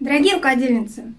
Дорогие рукодельницы,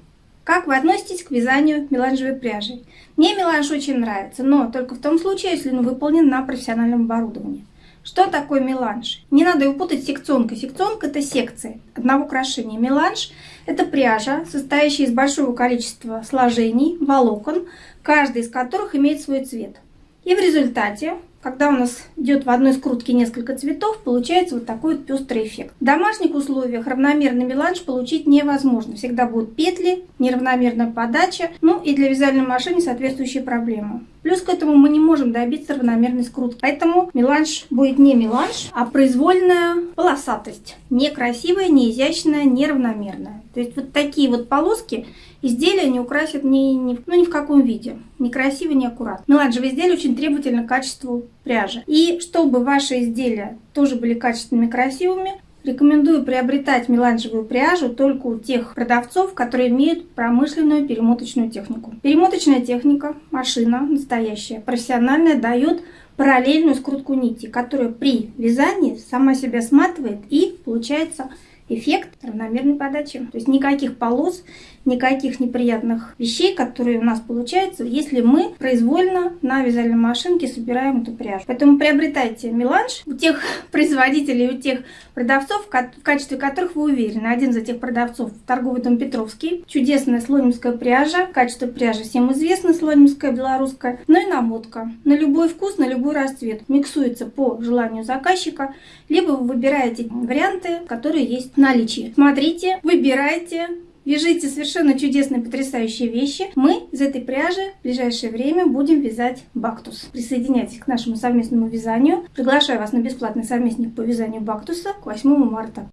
как вы относитесь к вязанию меланжевой пряжей? Мне меланж очень нравится, но только в том случае, если он выполнен на профессиональном оборудовании. Что такое меланж? Не надо его путать с секционкой. Секционка – это секции одного украшения. Меланж – это пряжа, состоящая из большого количества сложений, волокон, каждый из которых имеет свой цвет. И в результате когда у нас идет в одной скрутке несколько цветов, получается вот такой вот пестрый эффект. В домашних условиях равномерный меланж получить невозможно. Всегда будут петли, неравномерная подача, ну и для вязальной машины соответствующие проблемы. Плюс к этому мы не можем добиться равномерной скрутки. Поэтому меланж будет не меланж, а произвольная полосатость. Некрасивая, не изящная, неравномерная. То есть вот такие вот полоски изделия не украсят ни, ни, ну, ни в каком виде. Некрасиво, не аккуратно. Меланжевые изделия очень требовательны к качеству пряжи. И чтобы ваши изделия тоже были качественными красивыми, Рекомендую приобретать меланжевую пряжу только у тех продавцов, которые имеют промышленную перемоточную технику. Перемоточная техника, машина настоящая, профессиональная, дает параллельную скрутку нити, которая при вязании сама себя сматывает и получается эффект равномерной подачи. То есть никаких полос, никаких неприятных вещей, которые у нас получаются, если мы произвольно на вязальной машинке собираем эту пряжу. Поэтому приобретайте меланж у тех производителей, у тех продавцов, в качестве которых вы уверены. Один из этих продавцов торговый дом Петровский. Чудесная слонимская пряжа. Качество пряжи всем известно, слонимская, белорусская. Ну и намотка. На любой вкус, на любой расцвет. Миксуется по желанию заказчика. Либо вы выбираете варианты, которые есть наличии. Смотрите, выбирайте, Вяжите совершенно чудесные, потрясающие вещи. Мы из этой пряжи в ближайшее время будем вязать бактус. Присоединяйтесь к нашему совместному вязанию. Приглашаю вас на бесплатный совместник по вязанию бактуса к 8 марта.